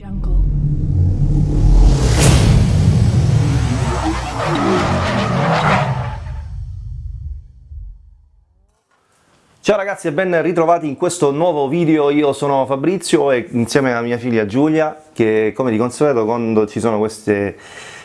Jungle. Ciao ragazzi e ben ritrovati in questo nuovo video, io sono Fabrizio e insieme a mia figlia Giulia che come di consueto quando ci sono questi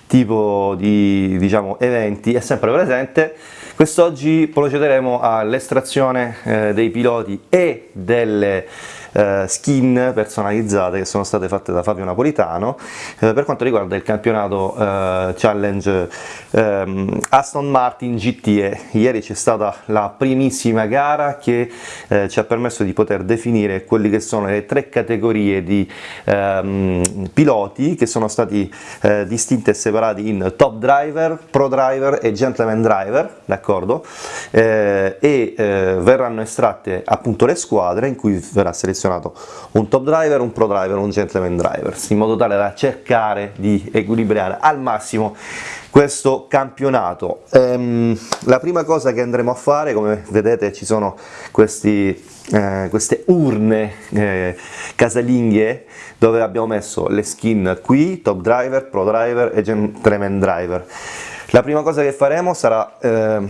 tipo di diciamo, eventi è sempre presente quest'oggi procederemo all'estrazione eh, dei piloti e delle eh, skin personalizzate che sono state fatte da Fabio Napolitano eh, per quanto riguarda il campionato eh, Challenge ehm, Aston Martin GTE. Ieri c'è stata la primissima gara che eh, ci ha permesso di poter definire quelli che sono le tre categorie di ehm, piloti che sono stati eh, distinti e separati in top driver, pro driver e gentleman driver, d'accordo? E verranno estratte appunto le squadre in cui verrà selezionato selezionato un top driver, un pro driver, un gentleman driver, in modo tale da cercare di equilibrare al massimo questo campionato. Ehm, la prima cosa che andremo a fare, come vedete ci sono questi, eh, queste urne eh, casalinghe dove abbiamo messo le skin qui, top driver, pro driver e gentleman driver. La prima cosa che faremo sarà, eh,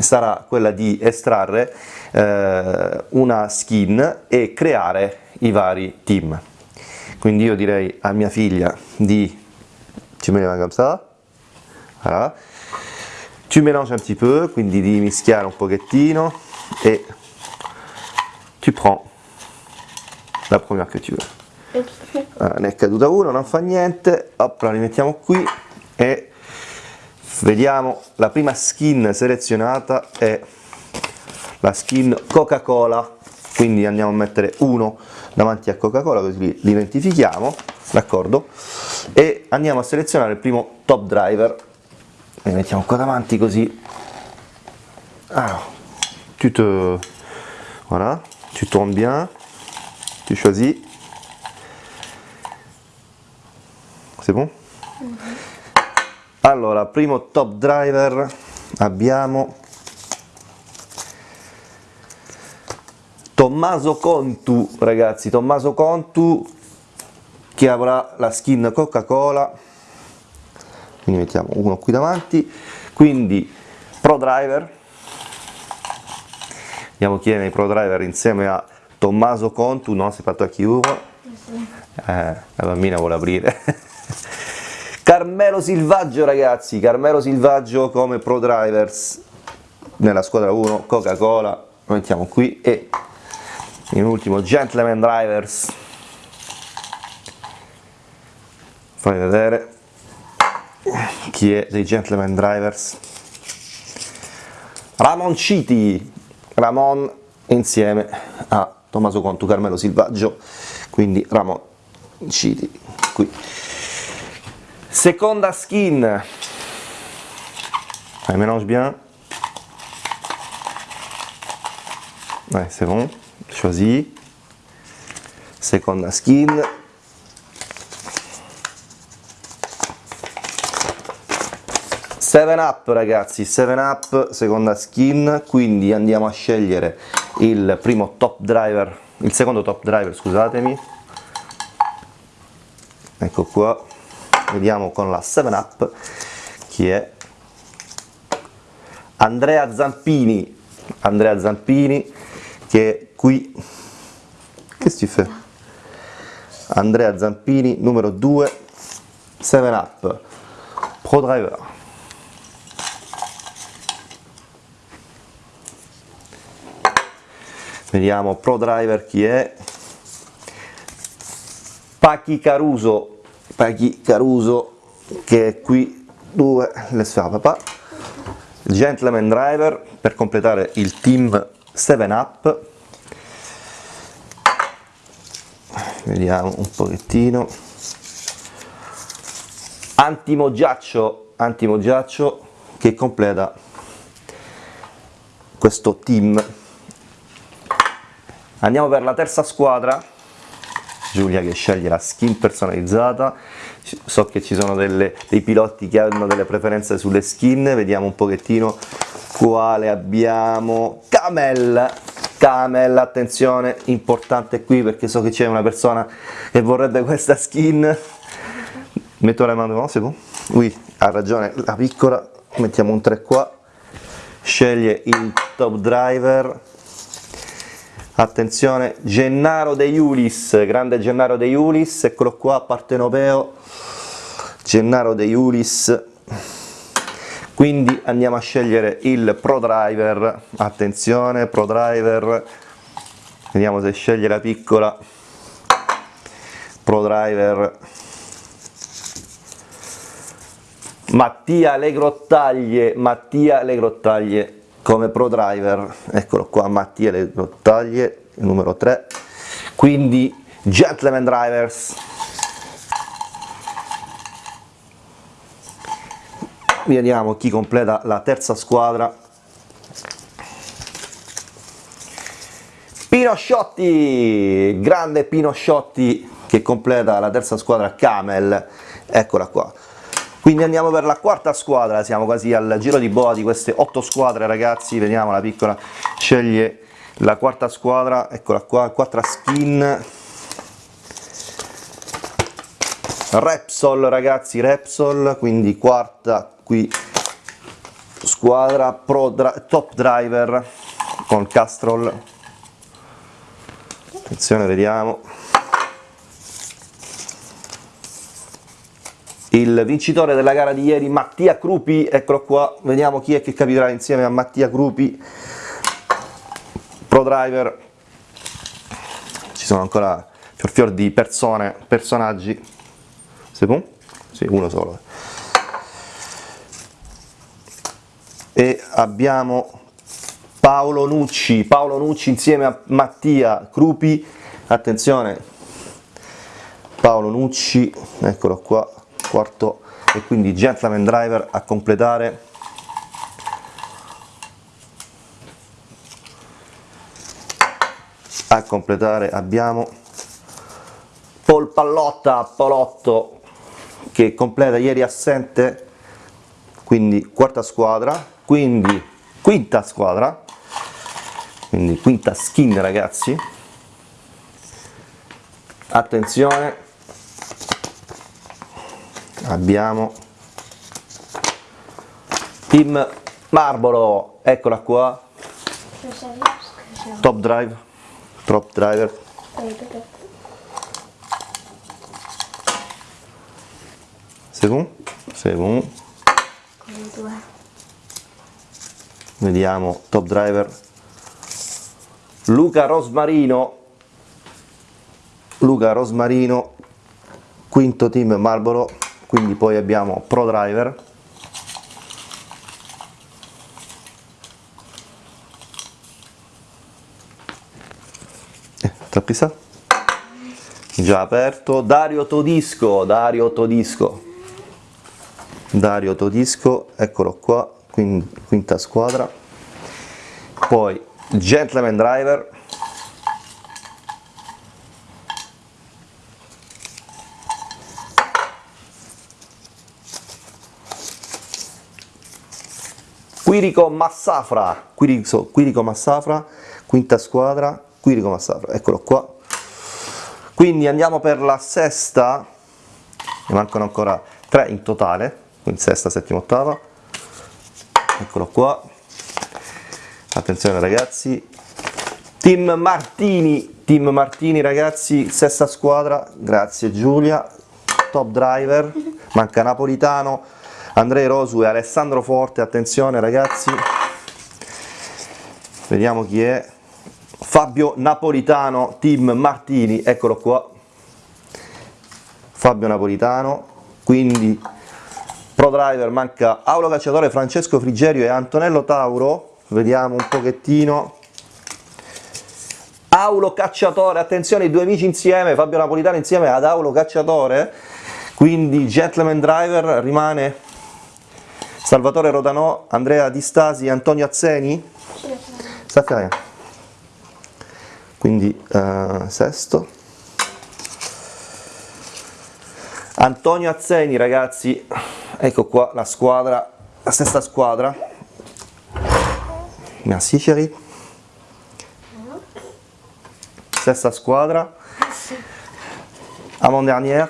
sarà quella di estrarre eh, una skin e creare i vari team. Quindi io direi a mia figlia di ci mets comme ça, voilà. tu mélanges un petit peu, quindi di mischiare un pochettino e tu prends la première che tu veux. Allora, ne è caduta una, non fa niente, hop, la rimettiamo qui e vediamo la prima skin selezionata è la skin Coca Cola quindi andiamo a mettere uno davanti a Coca Cola così li identifichiamo d'accordo? E andiamo a selezionare il primo top driver. Li mettiamo qua davanti così. Alors tu te voilà. Tu tournes bien. Tu choisis. C'est bon? -hmm. allora primo top driver. Abbiamo Tommaso Contu ragazzi, Tommaso Contu che avrà la skin Coca-Cola, quindi mettiamo uno qui davanti, quindi Pro Driver, vediamo chi è nei Pro Driver insieme a Tommaso Contu, no? Si è fatto a chiunque, eh, la bambina vuole aprire. Carmelo Silvaggio ragazzi, Carmelo Silvaggio come Pro Drivers nella squadra 1, Coca-Cola, lo mettiamo qui e in ultimo Gentleman Drivers. Fai vedere chi è dei Gentleman Drivers. Ramon Citi. Ramon insieme a Tommaso Contu Carmelo Silvaggio. Quindi Ramon Citi qui. Seconda skin. Mélange bien ouais c'est bon choisi seconda skin. Seven up ragazzi, 7 up, seconda skin, quindi andiamo a scegliere il primo top driver, il secondo top driver scusatemi, ecco qua, vediamo con la 7 up chi è? Andrea Zampini, Andrea Zampini che qui. Si fa? Andrea Zampini numero 2 7 up. Pro Driver. Vediamo Pro Driver chi è. Pachi Caruso. Pachi Caruso che è qui. 2 le fa papà. Gentleman Driver per completare il team 7 up vediamo un pochettino. Antimogiaccio antimogiaccio che completa questo team. Andiamo per la terza squadra. Giulia che sceglie la skin personalizzata. So che ci sono delle, dei piloti che hanno delle preferenze sulle skin. Vediamo un pochettino quale abbiamo. Camel camel attenzione importante qui perché so che c'è una persona che vorrebbe questa skin. Metto le mani se può? Ui, ha ragione la piccola mettiamo un 3 qua. Sceglie il top driver. Attenzione Gennaro De Iulis grande Gennaro De Iulis eccolo qua partenopeo. Gennaro De Iulis quindi andiamo a scegliere il Pro Driver. Attenzione Pro Driver. Vediamo se sceglie la piccola. Pro Driver. Mattia Le Grottaglie, Mattia Le Grottaglie come pro driver, eccolo qua Mattia Le Grottaglie, numero 3, quindi Gentleman Drivers, vediamo chi completa la terza squadra, Pino Sciotti, grande Pino Sciotti che completa la terza squadra Camel, eccola qua. Quindi andiamo per la quarta squadra, siamo quasi al giro di boa di queste otto squadre ragazzi, vediamo la piccola sceglie la quarta squadra, eccola qua, quattro skin, Repsol ragazzi, Repsol, quindi quarta qui squadra, Pro Top Driver con Castrol, attenzione vediamo, il vincitore della gara di ieri Mattia Crupi, eccolo qua, vediamo chi è che capiterà insieme a Mattia Crupi, pro driver, ci sono ancora fior fior di persone, personaggi, Sepun? Sì, uno solo. E abbiamo Paolo Nucci, Paolo Nucci insieme a Mattia Crupi, attenzione, Paolo Nucci, eccolo qua, quarto e quindi gentleman driver a completare. A completare abbiamo Paul Pallotta, Palotto che completa ieri assente quindi quarta squadra quindi quinta squadra. Quindi quinta skin ragazzi. Attenzione. Abbiamo Team Marlboro, eccola qua, top drive, top driver, secondo, secondo, vediamo top driver, Luca Rosmarino, Luca Rosmarino, quinto team Marlboro, quindi poi abbiamo Pro Driver. Eh, trappista già aperto. Dario Todisco Dario Todisco. Dario Todisco eccolo qua quinta squadra. Poi Gentleman Driver. Quirico Massafra, Quirico, Quirico Massafra, quinta squadra, Quirico Massafra, eccolo qua. Quindi andiamo per la sesta, ne mancano ancora tre in totale, quindi sesta, settima, ottava, eccolo qua. Attenzione ragazzi, Team Martini, Team Martini ragazzi, sesta squadra, grazie Giulia, top driver, manca Napolitano, Andrei Rosu e Alessandro Forte, attenzione ragazzi, vediamo chi è, Fabio Napolitano, team Martini, eccolo qua, Fabio Napolitano, quindi pro driver manca Aulo Cacciatore, Francesco Frigerio e Antonello Tauro, vediamo un pochettino, Aulo Cacciatore, attenzione i due amici insieme, Fabio Napolitano insieme ad Aulo Cacciatore, quindi Gentleman Driver rimane Salvatore Rodanò, Andrea Di Stasi, Antonio Azzeni? Stacca Quindi uh, sesto. Antonio Azzeni ragazzi, ecco qua la squadra, la stessa squadra. Merci chérie. stessa squadra, avant dernière,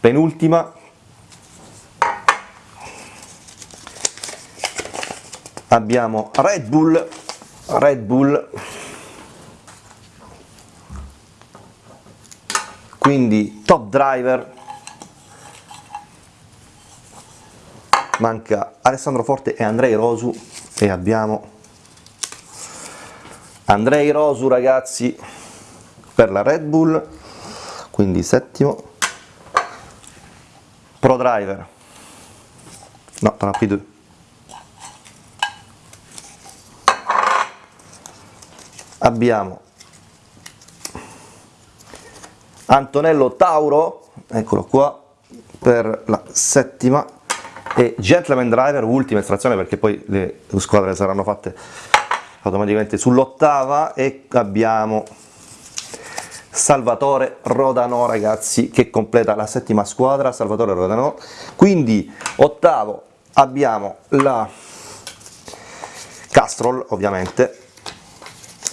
penultima, abbiamo Red Bull, Red Bull, quindi top driver, manca Alessandro Forte e Andrei Rosu. E abbiamo Andrei Rosu ragazzi per la Red Bull, quindi settimo, Pro Driver, no, tra P2, abbiamo Antonello Tauro, eccolo qua, per la settima, e Gentleman Driver, ultima estrazione perché poi le squadre saranno fatte automaticamente sull'ottava e abbiamo Salvatore Rodano ragazzi che completa la settima squadra, Salvatore Rodano, quindi ottavo abbiamo la Castrol ovviamente,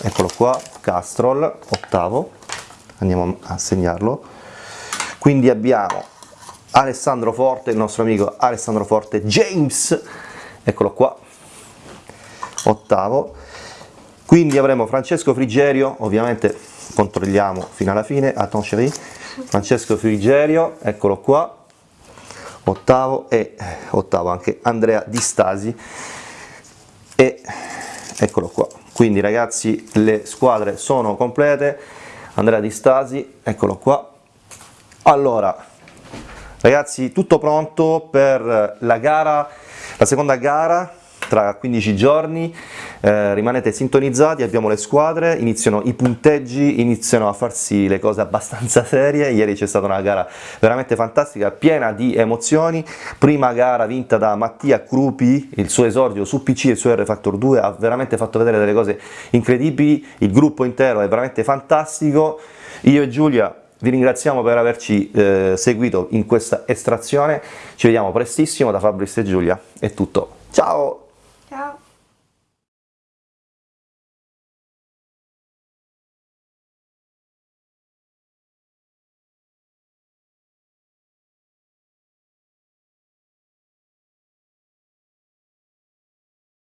eccolo qua, Castrol, ottavo, andiamo a segnarlo, quindi abbiamo Alessandro Forte, il nostro amico Alessandro Forte, James, eccolo qua, ottavo, quindi avremo Francesco Frigerio, ovviamente controlliamo fino alla fine, Francesco Frigerio, eccolo qua, ottavo. E ottavo anche Andrea Di Stasi. E eccolo qua. Quindi ragazzi le squadre sono complete, Andrea Di Stasi, eccolo qua. Allora, ragazzi tutto pronto per la gara, la seconda gara tra 15 giorni, eh, rimanete sintonizzati, abbiamo le squadre, iniziano i punteggi, iniziano a farsi le cose abbastanza serie, ieri c'è stata una gara veramente fantastica, piena di emozioni, prima gara vinta da Mattia Crupi, il suo esordio su PC e su R Factor 2, ha veramente fatto vedere delle cose incredibili, il gruppo intero è veramente fantastico, io e Giulia vi ringraziamo per averci eh, seguito in questa estrazione, ci vediamo prestissimo da Fabrizio e Giulia, è tutto, ciao!